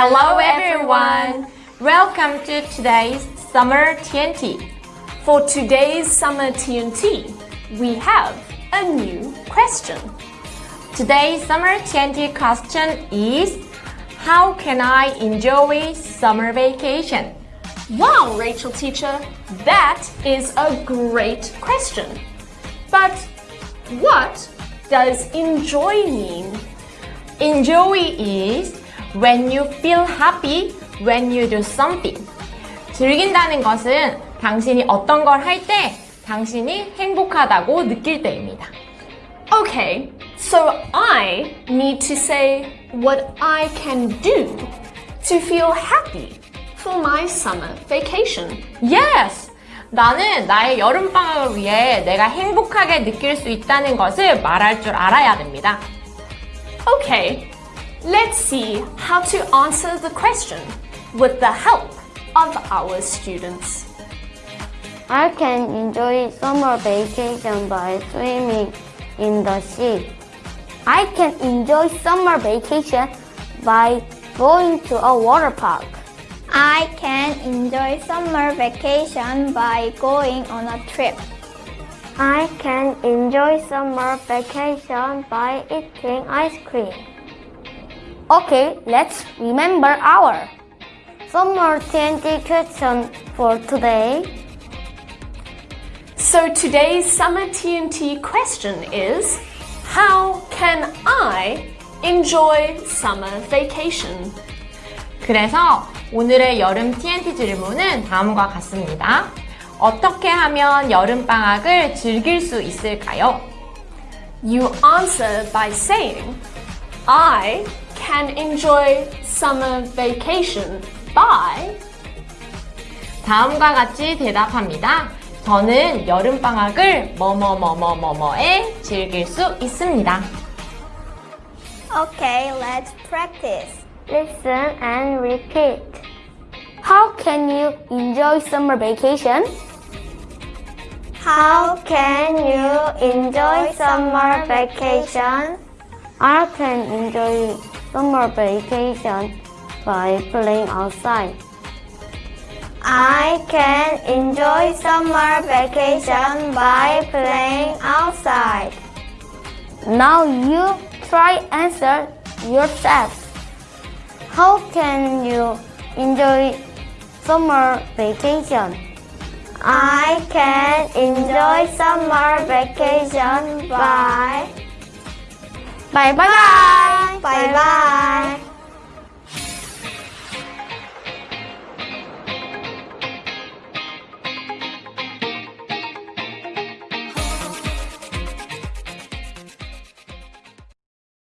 Hello everyone! Welcome to today's Summer TNT. For today's Summer TNT, we have a new question. Today's Summer TNT question is How can I enjoy summer vacation? Wow, Rachel teacher, that is a great question. But what does enjoy mean? Enjoy is when you feel happy when you do something. 즐긴다는 것은 당신이 어떤 걸 할 때 당신이 행복하다고 느낄 때입니다. Okay, so I need to say what I can do to feel happy for my summer vacation. Yes! 나는 나의 여름방학을 위해 내가 행복하게 느낄 수 있다는 것을 말할 줄 알아야 됩니다. Okay, let's see how to answer the question with the help of our students. I can enjoy summer vacation by swimming in the sea. I can enjoy summer vacation by going to a water park. I can enjoy summer vacation by going on a trip. I can enjoy summer vacation by eating ice cream. Okay, let's remember our. Summer TNT question for today. So today's summer TNT question is, how can I enjoy summer vacation? 그래서 오늘의 여름 TNT 질문은 다음과 같습니다. 어떻게 하면 여름방학을 즐길 수 있을까요? You answer by saying, I can enjoy summer vacation by 다음과 같이 대답합니다. 저는 여름방학을 뭐뭐뭐뭐뭐뭐에 즐길 수 있습니다. Okay, let's practice. Listen and repeat. How can you enjoy summer vacation? How can you enjoy summer vacation? I can enjoy summer vacation by playing outside. I can enjoy summer vacation by playing outside. Now you try answer yourself. How can you enjoy summer vacation? I can enjoy summer vacation by Bye bye. bye bye.